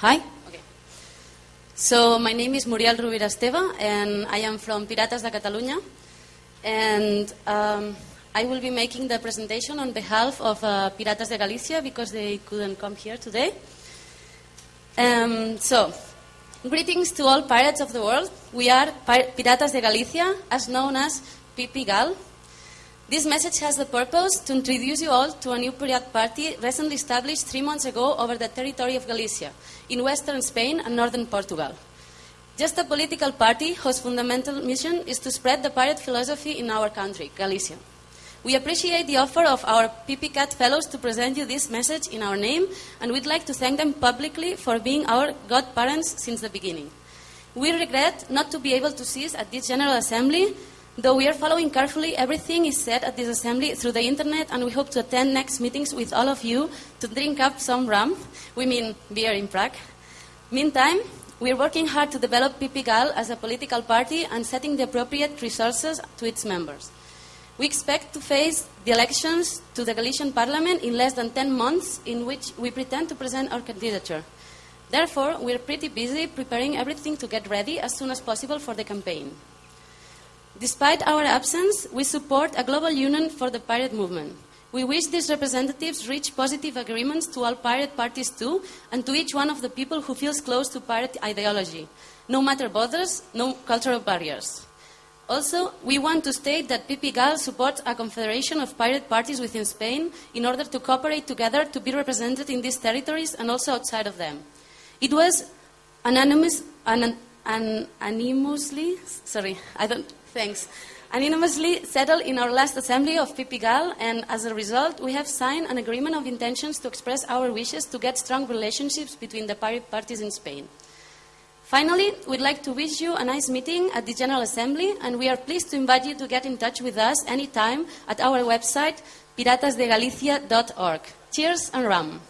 Hi. Okay. So my name is Muriel Rovira Esteva, and I am from Piratas de Catalunya. And um, I will be making the presentation on behalf of uh, Piratas de Galicia because they couldn't come here today. Um, so, greetings to all pirates of the world. We are Pir- Piratas de Galicia, as known as PPGAL. This message has the purpose to introduce you all to a new pirate party recently established three months ago over the territory of Galicia, in western Spain and northern Portugal. Just a political party whose fundamental mission is to spread the pirate philosophy in our country, Galicia. We appreciate the offer of our PPCAT fellows to present you this message in our name, and we'd like to thank them publicly for being our godparents since the beginning. We regret not to be able to see us at this General Assembly, though we are following carefully everything is said at this assembly through the internet, and we hope to attend next meetings with all of you to drink up some rum, we mean beer in Prague. Meantime, we are working hard to develop PPGAL as a political party and setting the appropriate resources to its members. We expect to face the elections to the Galician Parliament in less than 10 months, in which we pretend to present our candidature. Therefore, we are pretty busy preparing everything to get ready as soon as possible for the campaign. Despite our absence, we support a global union for the pirate movement. We wish these representatives reach positive agreements to all pirate parties too, and to each one of the people who feels close to pirate ideology, no matter borders, no cultural barriers. Also, we want to state that PPGAL supports a confederation of pirate parties within Spain in order to cooperate together to be represented in these territories and also outside of them. It was anonymous, an, an, anonymously, sorry, I don't, thanks, anonymously settled in our last assembly of PPGAL, and as a result, we have signed an agreement of intentions to express our wishes to get strong relationships between the parties in Spain. Finally, we'd like to wish you a nice meeting at the General Assembly, and we are pleased to invite you to get in touch with us anytime at our website, piratasdegalicia.org. Cheers and rum.